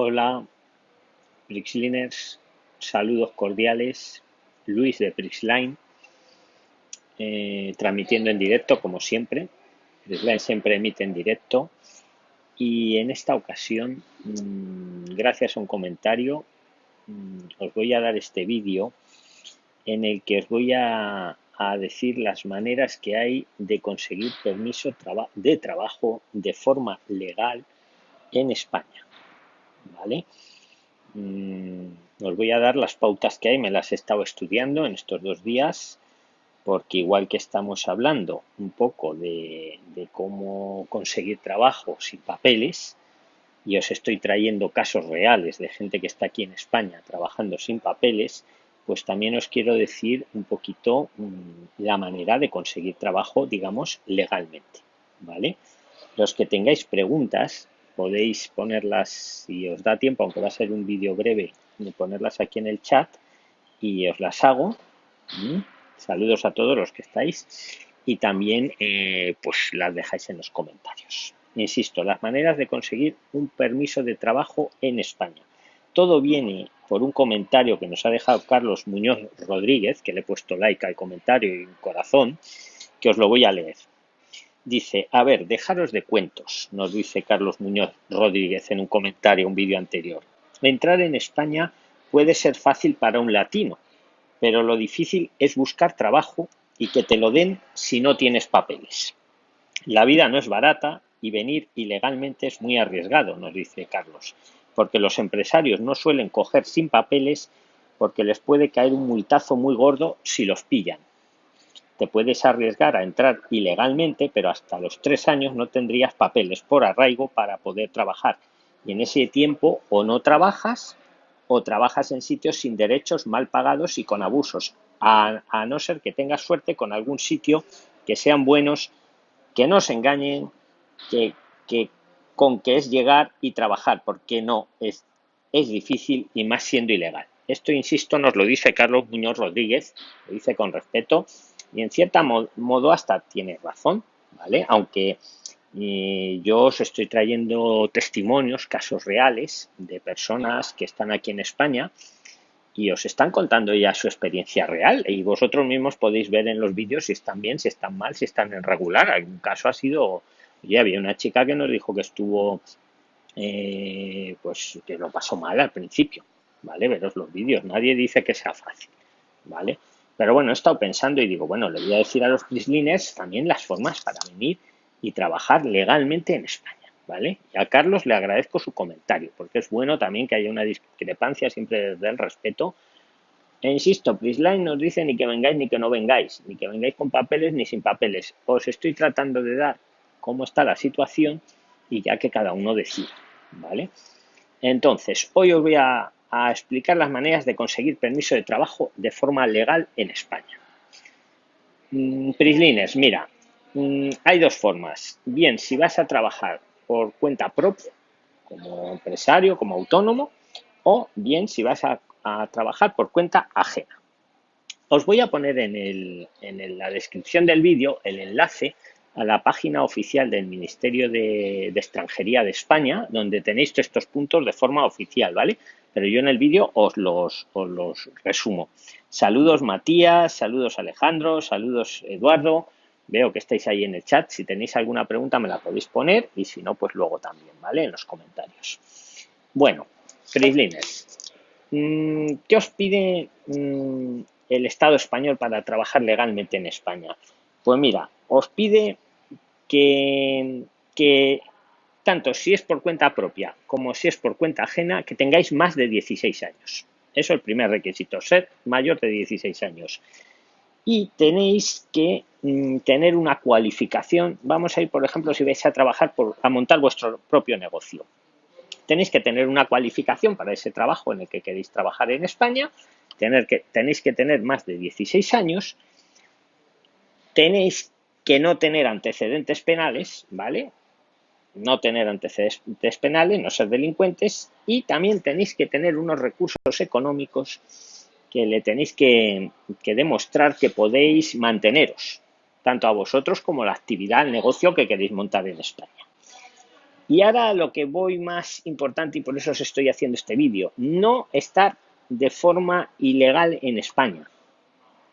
Hola, Prixliners, saludos cordiales, Luis de Prixline, eh, transmitiendo en directo como siempre. Prixline siempre emite en directo y en esta ocasión, mm, gracias a un comentario, mm, os voy a dar este vídeo en el que os voy a, a decir las maneras que hay de conseguir permiso de trabajo de forma legal en España. ¿Vale? Mm, os voy a dar las pautas que hay, me las he estado estudiando en estos dos días, porque igual que estamos hablando un poco de, cómo conseguir trabajo sin papeles, y os estoy trayendo casos reales de gente que está aquí en España trabajando sin papeles, pues también os quiero decir un poquito mm, la manera de conseguir trabajo, digamos, legalmente, ¿vale? Los que tengáis preguntas, podéis ponerlas, si os da tiempo, aunque va a ser un vídeo breve, ponerlas aquí en el chat y os las hago. Mm, saludos a todos los que estáis y también eh, pues las dejáis en los comentarios. Insisto, las maneras de conseguir un permiso de trabajo en España. Todo viene por un comentario que nos ha dejado Carlos Muñoz Rodríguez, que le he puesto like al comentario y un corazón, que os lo voy a leer. Dice, a ver, dejaros de cuentos, nos dice Carlos Muñoz Rodríguez en un comentario, un vídeo anterior. Entrar en España puede ser fácil para un latino, pero lo difícil es buscar trabajo y que te lo den si no tienes papeles. La vida no es barata y venir ilegalmente es muy arriesgado, nos dice Carlos, porque los empresarios no suelen coger sin papeles porque les puede caer un multazo muy gordo si los pillan te puedes arriesgar a entrar ilegalmente, pero hasta los tres años no tendrías papeles por arraigo para poder trabajar. Y en ese tiempo o no trabajas o trabajas en sitios sin derechos, mal pagados y con abusos, a, no ser que tengas suerte con algún sitio que sean buenos, que no se engañen, que, con que es llegar y trabajar, porque no, es, es difícil y más siendo ilegal. Esto, insisto, nos lo dice Carlos Muñoz Rodríguez, lo dice con respeto, y en cierto modo hasta tiene razón, ¿vale? Aunque eh, yo os estoy trayendo testimonios, casos reales de personas que están aquí en España y os están contando ya su experiencia real y vosotros mismos podéis ver en los vídeos si están bien, si están mal, si están en regular. Algún caso ha sido, ya había una chica que nos dijo que estuvo, eh, pues que lo pasó mal al principio, ¿vale? Veros los vídeos, nadie dice que sea fácil, ¿vale? Pero bueno, he estado pensando y digo, bueno, le voy a decir a los Prisliners también las formas para venir y trabajar legalmente en España, ¿vale? Y a Carlos le agradezco su comentario, porque es bueno también que haya una discrepancia siempre desde el respeto. E insisto, Prisline nos dice ni que vengáis ni que no vengáis, ni que vengáis con papeles ni sin papeles. Os estoy tratando de dar cómo está la situación y ya que cada uno decida, ¿vale? Entonces, hoy os voy a a explicar las maneras de conseguir permiso de trabajo de forma legal en España. Mm, Prislines, mira, mm, hay dos formas. Bien, si vas a trabajar por cuenta propia, como empresario, como autónomo, o bien si vas a, trabajar por cuenta ajena. Os voy a poner en, en la descripción del vídeo el enlace a la página oficial del Ministerio de, Extranjería de España, donde tenéis estos puntos de forma oficial, ¿vale? Pero yo en el vídeo os los, os los resumo. Saludos Matías, saludos Alejandro, saludos Eduardo. Veo que estáis ahí en el chat. Si tenéis alguna pregunta me la podéis poner y si no, pues luego también, ¿vale? En los comentarios. Bueno, Frislines, mm, ¿qué os pide mm, el Estado español para trabajar legalmente en España? Pues mira, os pide que, tanto si es por cuenta propia como si es por cuenta ajena, que tengáis más de 16 años. Eso es el primer requisito, ser mayor de 16 años. Y tenéis que mm, tener una cualificación. Vamos a ir, por ejemplo, si vais a trabajar a montar vuestro propio negocio. Tenéis que tener una cualificación para ese trabajo en el que queréis trabajar en España. Tenéis que tener más de 16 años. Tenéis que no tener antecedentes penales, ¿vale? No tener antecedentes penales, no ser delincuentes y también tenéis que tener unos recursos económicos que le tenéis que, demostrar que podéis manteneros, tanto a vosotros como la actividad, el negocio que queréis montar en España. Y ahora lo que voy más importante y por eso os estoy haciendo este vídeo, no estar de forma ilegal en España,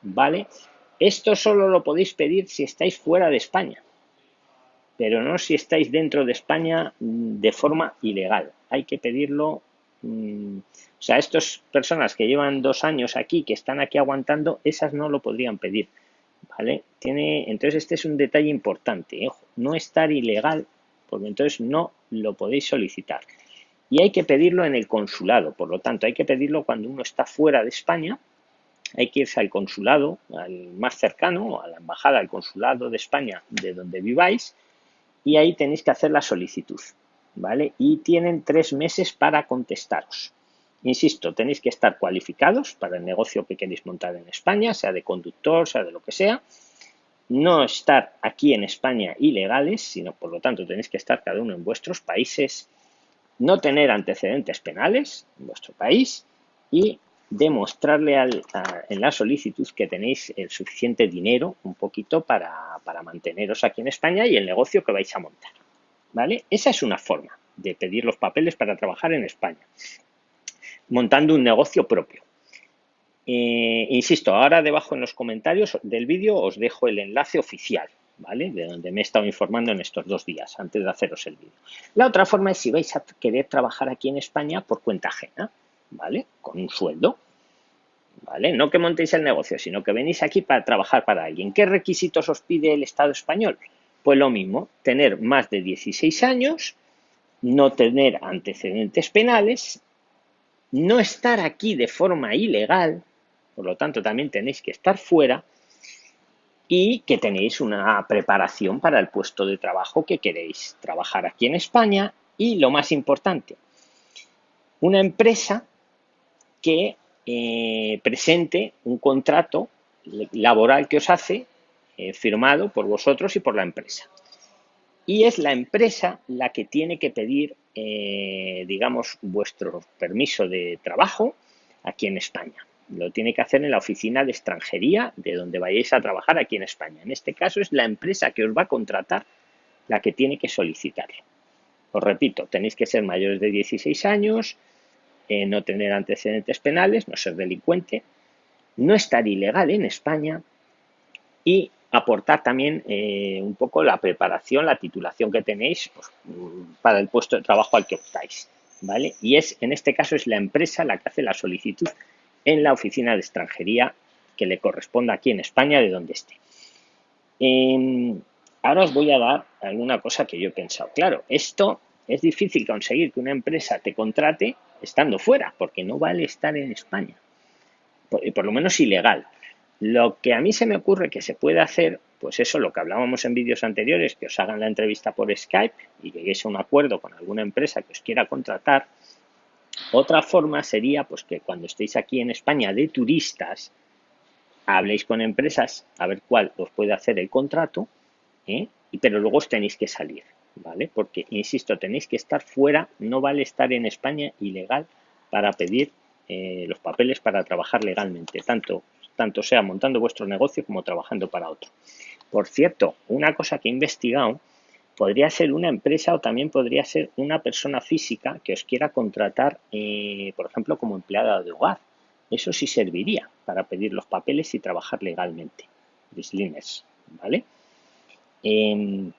¿vale? Esto solo lo podéis pedir si estáis fuera de España, pero no si estáis dentro de España mm, de forma ilegal. Hay que pedirlo, mm, o sea, estas personas que llevan dos años aquí, que están aquí aguantando, esas no lo podrían pedir, ¿vale? Tiene, entonces este es un detalle importante, no estar ilegal, porque entonces no lo podéis solicitar. Y hay que pedirlo en el consulado, por lo tanto, hay que pedirlo cuando uno está fuera de España, hay que irse al consulado, al más cercano, a la embajada, al consulado de España de donde viváis, y ahí tenéis que hacer la solicitud, ¿vale? Y tienen tres meses para contestaros. Insisto, tenéis que estar cualificados para el negocio que queréis montar en España, sea de conductor, sea de lo que sea. No estar aquí en España ilegales, sino por lo tanto tenéis que estar cada uno en vuestros países. No tener antecedentes penales en vuestro país y demostrarle en la solicitud que tenéis el suficiente dinero, un poquito, para, para, manteneros aquí en España y el negocio que vais a montar. ¿Vale? Esa es una forma de pedir los papeles para trabajar en España, montando un negocio propio. Eh, insisto, ahora debajo en los comentarios del vídeo os dejo el enlace oficial, ¿vale? De donde me he estado informando en estos dos días, antes de haceros el vídeo. La otra forma es si vais a querer trabajar aquí en España por cuenta ajena, ¿vale? Con un sueldo. ¿vale? No que montéis el negocio, sino que venís aquí para trabajar para alguien. ¿Qué requisitos os pide el Estado español? Pues lo mismo, tener más de 16 años, no tener antecedentes penales, no estar aquí de forma ilegal, por lo tanto también tenéis que estar fuera, y que tenéis una preparación para el puesto de trabajo que queréis trabajar aquí en España y lo más importante, una empresa que eh, presente un contrato laboral que os hace eh, firmado por vosotros y por la empresa. Y es la empresa la que tiene que pedir, eh, digamos, vuestro permiso de trabajo aquí en España. Lo tiene que hacer en la oficina de extranjería de donde vayáis a trabajar aquí en España. En este caso es la empresa que os va a contratar la que tiene que solicitarlo. Os repito, tenéis que ser mayores de 16 años, eh, no tener antecedentes penales, no ser delincuente, no estar ilegal en España y aportar también eh, un poco la preparación, la titulación que tenéis pues, para el puesto de trabajo al que optáis. ¿vale? Y es, en este caso es la empresa la que hace la solicitud en la oficina de extranjería que le corresponda aquí en España, de donde esté. Em, ahora os voy a dar alguna cosa que yo he pensado. Claro, esto es difícil conseguir que una empresa te contrate estando fuera, porque no vale estar en España. Por, por lo menos ilegal. Lo que a mí se me ocurre que se puede hacer, pues eso, lo que hablábamos en vídeos anteriores, que os hagan la entrevista por Skype y lleguéis a un acuerdo con alguna empresa que os quiera contratar. Otra forma sería, pues que cuando estéis aquí en España de turistas, habléis con empresas a ver cuál os puede hacer el contrato, ¿eh? pero luego os tenéis que salir. ¿Vale? Porque, insisto, tenéis que estar fuera, no vale estar en España ilegal para pedir eh, los papeles para trabajar legalmente, tanto, tanto sea montando vuestro negocio como trabajando para otro. Por cierto, una cosa que he investigado, podría ser una empresa o también podría ser una persona física que os quiera contratar, eh, por ejemplo, como empleada de hogar. Eso sí serviría para pedir los papeles y trabajar legalmente. ¿vale? Em,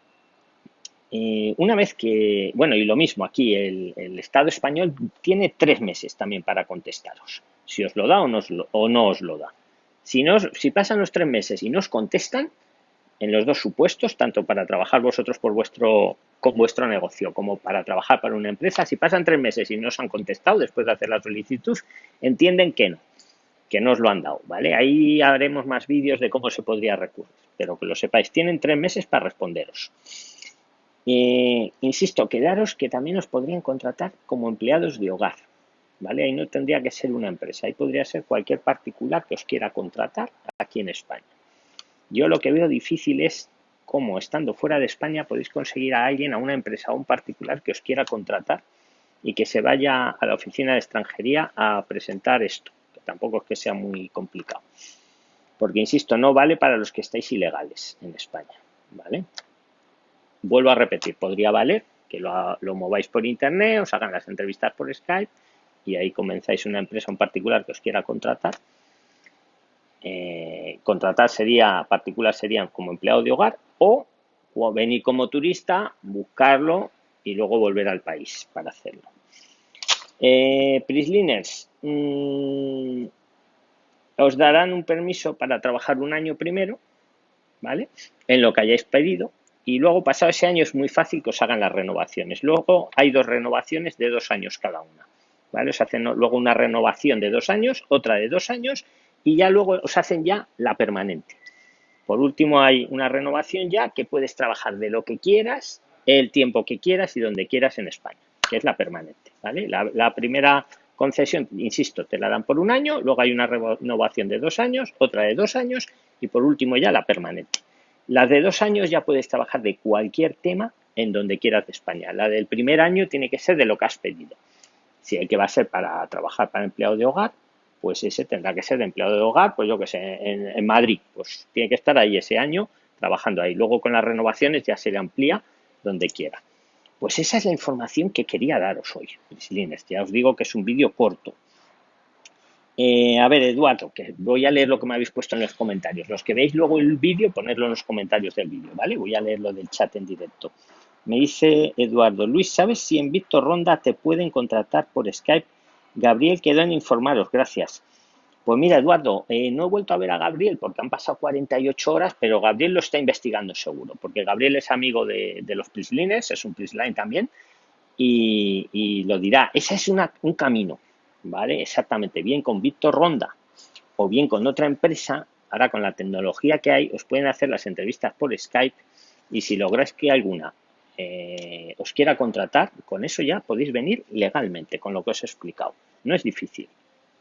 eh, una vez que, bueno, y lo mismo aquí, el, Estado español tiene tres meses también para contestaros, si os lo da o no os lo, o no os lo da. Si, no, si pasan los tres meses y no os contestan, en los dos supuestos, tanto para trabajar vosotros por vuestro, con vuestro negocio como para trabajar para una empresa, si pasan tres meses y no os han contestado después de hacer la solicitud, entienden que no, que no os lo han dado, ¿vale? Ahí haremos más vídeos de cómo se podría recurrir, pero que lo sepáis, tienen tres meses para responderos. Eh, insisto, quedaros que también os podrían contratar como empleados de hogar, ¿vale? Ahí no tendría que ser una empresa, ahí podría ser cualquier particular que os quiera contratar aquí en España. Yo lo que veo difícil es cómo, estando fuera de España, podéis conseguir a alguien, a una empresa o un particular que os quiera contratar y que se vaya a la oficina de extranjería a presentar esto, que tampoco es que sea muy complicado. Porque, insisto, no vale para los que estáis ilegales en España, ¿vale? Vuelvo a repetir, podría valer que lo, mováis por internet, os hagan las entrevistas por Skype y ahí comenzáis una empresa en particular que os quiera contratar. Eh, contratar sería, particular serían como empleado de hogar o, venir como turista, buscarlo y luego volver al país para hacerlo. Eh, Prisliners, mm, os darán un permiso para trabajar un año primero, ¿vale? En lo que hayáis pedido y luego pasado ese año es muy fácil que os hagan las renovaciones. Luego hay dos renovaciones de dos años cada una. ¿vale? Os hacen luego una renovación de dos años, otra de dos años y ya luego os hacen ya la permanente. Por último hay una renovación ya que puedes trabajar de lo que quieras, el tiempo que quieras y donde quieras en España, que es la permanente. ¿vale? La, la primera concesión, insisto, te la dan por un año, luego hay una renovación de dos años, otra de dos años y por último ya la permanente. Las de dos años ya puedes trabajar de cualquier tema en donde quieras de España. La del primer año tiene que ser de lo que has pedido. Si el que va a ser para trabajar para empleado de hogar, pues ese tendrá que ser de empleado de hogar, pues yo que sé, en, Madrid, pues tiene que estar ahí ese año trabajando ahí. Luego con las renovaciones ya se le amplía donde quiera. Pues esa es la información que quería daros hoy, Ya os digo que es un vídeo corto, eh, a ver, Eduardo, que voy a leer lo que me habéis puesto en los comentarios. Los que veis luego el vídeo, ponedlo en los comentarios del vídeo, ¿vale? Voy a leerlo del chat en directo. Me dice Eduardo, Luis, ¿sabes si en Víctor Ronda te pueden contratar por Skype? Gabriel quedó en informaros, gracias. Pues mira, Eduardo, eh, no he vuelto a ver a Gabriel porque han pasado 48 horas, pero Gabriel lo está investigando seguro, porque Gabriel es amigo de, los Prislines, es un Prisline también, y, lo dirá. Ese es un camino ¿vale? Exactamente, bien con Víctor Ronda o bien con otra empresa, ahora con la tecnología que hay, os pueden hacer las entrevistas por Skype y si lográis que alguna eh, os quiera contratar, con eso ya podéis venir legalmente, con lo que os he explicado. No es difícil,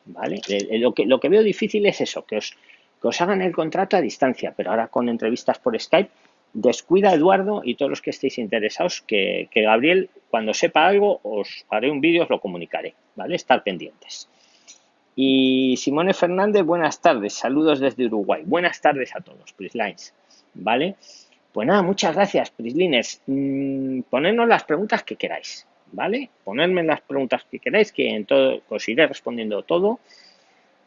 ¿vale? Eh, eh, lo, que, lo que veo difícil es eso, que os, que os hagan el contrato a distancia, pero ahora con entrevistas por Skype descuida Eduardo y todos los que estéis interesados que, Gabriel, cuando sepa algo, os haré un vídeo, os lo comunicaré, ¿vale? Estar pendientes. Y Simone Fernández, buenas tardes, saludos desde Uruguay. Buenas tardes a todos, Prislines, ¿vale? Pues nada, muchas gracias, Prislines. Mm, las preguntas que queráis, ¿vale? Ponedme las preguntas que queráis, que en todo os iré respondiendo todo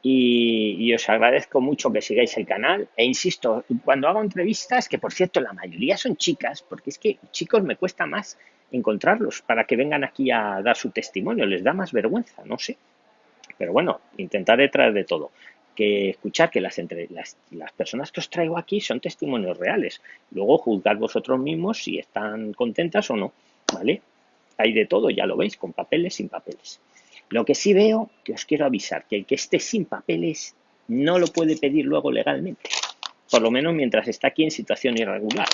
y, os agradezco mucho que sigáis el canal. E insisto, cuando hago entrevistas, que por cierto la mayoría son chicas, porque es que chicos me cuesta más encontrarlos para que vengan aquí a dar su testimonio, les da más vergüenza, no sé. Pero bueno, intentaré traer de todo. Que escuchar que las, entre, las, las personas que os traigo aquí son testimonios reales. Luego juzgar vosotros mismos si están contentas o no. ¿Vale? Hay de todo, ya lo veis, con papeles, sin papeles. Lo que sí veo, que os quiero avisar, que el que esté sin papeles no lo puede pedir luego legalmente, por lo menos mientras está aquí en situación irregular.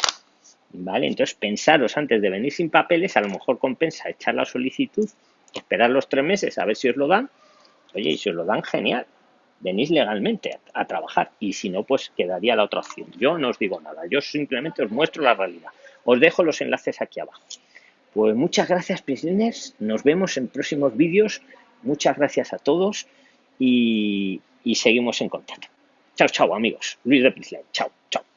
¿Vale? Entonces, pensaros antes de venir sin papeles, a lo mejor compensa echar la solicitud, esperar los tres meses a ver si os lo dan. Oye, y si os lo dan, genial. Venís legalmente a, trabajar. Y si no, pues quedaría la otra opción. Yo no os digo nada, yo simplemente os muestro la realidad. Os dejo los enlaces aquí abajo. Pues muchas gracias, prisoners. Nos vemos en próximos vídeos. Muchas gracias a todos y, seguimos en contacto. Chao, chao, amigos. Luis de Prisline. Chao, chao.